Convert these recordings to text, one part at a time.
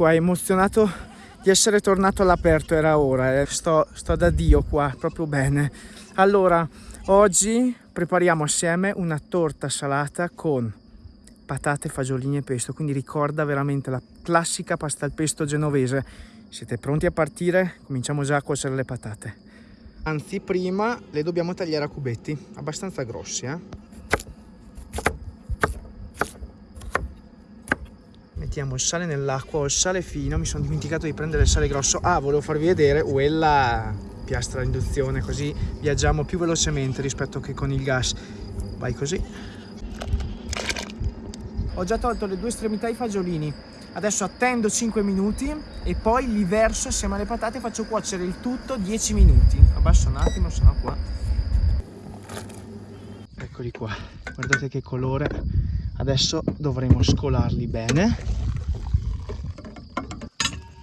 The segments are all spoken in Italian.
qua, emozionato di essere tornato all'aperto, era ora, eh. sto, sto da Dio qua, proprio bene. Allora, oggi prepariamo assieme una torta salata con patate, fagiolini e pesto, quindi ricorda veramente la classica pasta al pesto genovese. Siete pronti a partire? Cominciamo già a cuocere le patate. Anzi, prima le dobbiamo tagliare a cubetti, abbastanza grossi, eh? Mettiamo il sale nell'acqua o il sale fino, mi sono dimenticato di prendere il sale grosso. Ah, volevo farvi vedere quella piastra induzione, così viaggiamo più velocemente rispetto che con il gas. Vai così. Ho già tolto le due estremità ai fagiolini. Adesso attendo 5 minuti e poi li verso assieme alle patate e faccio cuocere il tutto 10 minuti. Abbasso un attimo, sennò qua. Eccoli qua. Guardate che colore. Adesso dovremo scolarli bene.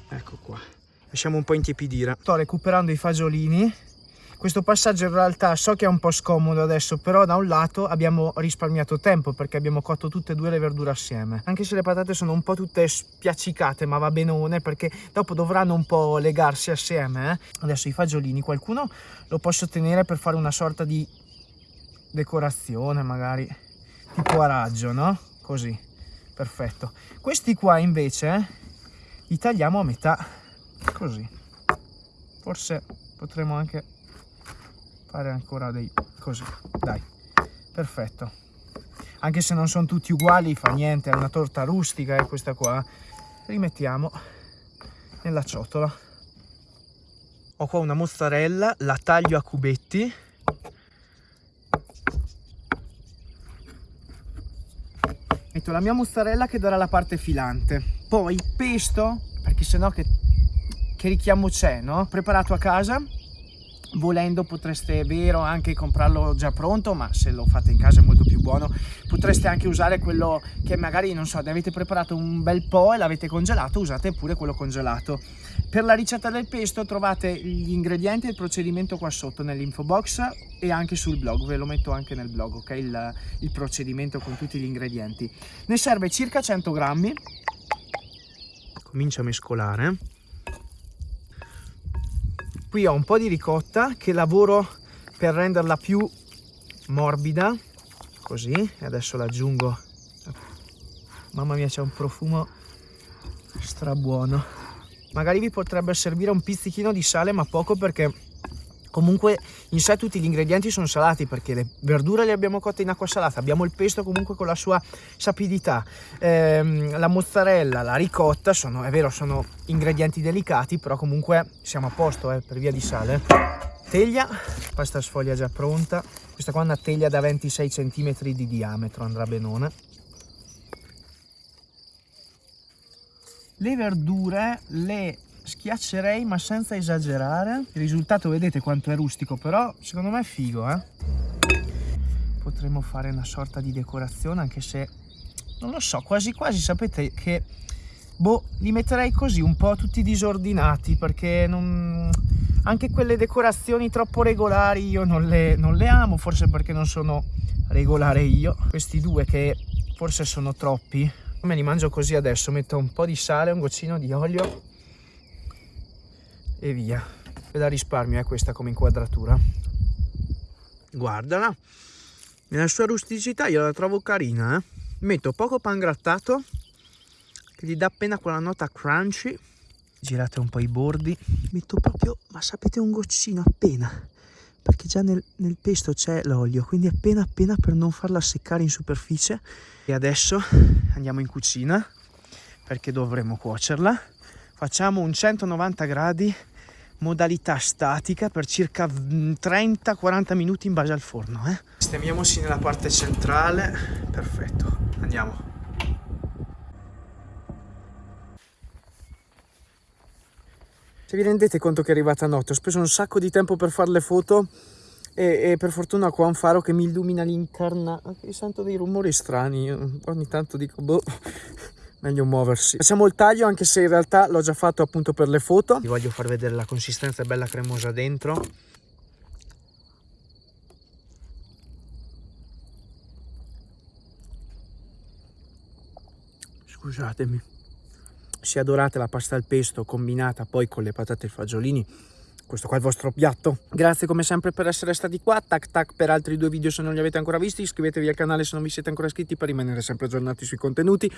Ecco qua. Lasciamo un po' intiepidire. Sto recuperando i fagiolini questo passaggio in realtà so che è un po' scomodo adesso, però da un lato abbiamo risparmiato tempo perché abbiamo cotto tutte e due le verdure assieme. Anche se le patate sono un po' tutte spiaccicate, ma va benone perché dopo dovranno un po' legarsi assieme. Eh? Adesso i fagiolini, qualcuno lo posso tenere per fare una sorta di decorazione magari, tipo a raggio, no? Così, perfetto. Questi qua invece li tagliamo a metà, così. Forse potremo anche fare ancora dei così. Dai perfetto. Anche se non sono tutti uguali fa niente è una torta rustica è eh, questa qua. Rimettiamo nella ciotola. Ho qua una mozzarella la taglio a cubetti. Metto la mia mozzarella che darà la parte filante. Poi pesto perché sennò che, che richiamo c'è no preparato a casa volendo potreste, è vero, anche comprarlo già pronto, ma se lo fate in casa è molto più buono, potreste anche usare quello che magari, non so, ne avete preparato un bel po' e l'avete congelato, usate pure quello congelato. Per la ricetta del pesto trovate gli ingredienti e il procedimento qua sotto nell'info box e anche sul blog, ve lo metto anche nel blog, ok? Il, il procedimento con tutti gli ingredienti. Ne serve circa 100 grammi. Comincio a mescolare qui ho un po' di ricotta che lavoro per renderla più morbida così e adesso l'aggiungo. Mamma mia c'è un profumo strabuono. Magari vi potrebbe servire un pizzichino di sale ma poco perché comunque in sé tutti gli ingredienti sono salati perché le verdure le abbiamo cotte in acqua salata. Abbiamo il pesto comunque con la sua sapidità. Ehm, la mozzarella la ricotta sono è vero sono ingredienti delicati però comunque siamo a posto eh, per via di sale. Teglia pasta sfoglia già pronta. Questa qua è una teglia da 26 cm di diametro andrà benone le verdure le schiaccerei ma senza esagerare. Il risultato vedete quanto è rustico però secondo me è figo eh. Potremmo fare una sorta di decorazione anche se non lo so quasi quasi sapete che boh li metterei così un po' tutti disordinati perché non anche quelle decorazioni troppo regolari io non le, non le amo forse perché non sono regolare io. Questi due che forse sono troppi. Me li mangio così adesso metto un po' di sale un goccino di olio e via. E da risparmio è questa come inquadratura. Guardala. Nella sua rusticità io la trovo carina eh? metto poco pan grattato che gli dà appena quella nota crunchy. Girate un po' i bordi. Metto proprio ma sapete un goccino appena. Perché già nel, nel pesto c'è l'olio quindi appena appena per non farla seccare in superficie. E adesso andiamo in cucina perché dovremo cuocerla facciamo un 190 gradi modalità statica per circa 30-40 minuti in base al forno eh? sistemiamoci nella parte centrale. Perfetto. Andiamo. Se vi rendete conto che è arrivata notte ho speso un sacco di tempo per fare le foto e, e per fortuna qua un faro che mi illumina l'incarna sento dei rumori strani ogni tanto dico boh meglio muoversi. Facciamo il taglio anche se in realtà l'ho già fatto appunto per le foto. Vi voglio far vedere la consistenza bella cremosa dentro. Scusatemi. Sia dorata la pasta al pesto combinata poi con le patate e i fagiolini questo qua è il vostro piatto. Grazie come sempre per essere stati qua. Tac tac per altri due video se non li avete ancora visti iscrivetevi al canale se non vi siete ancora iscritti per rimanere sempre aggiornati sui contenuti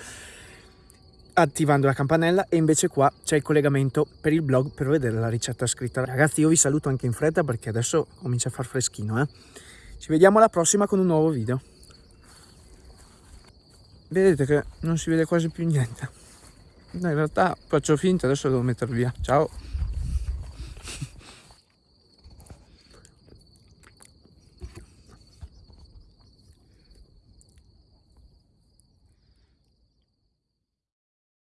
attivando la campanella e invece qua c'è il collegamento per il blog per vedere la ricetta scritta. Ragazzi io vi saluto anche in fretta perché adesso comincia a far freschino eh? ci vediamo alla prossima con un nuovo video. Vedete che non si vede quasi più niente. In realtà faccio finta adesso devo metterlo via. Ciao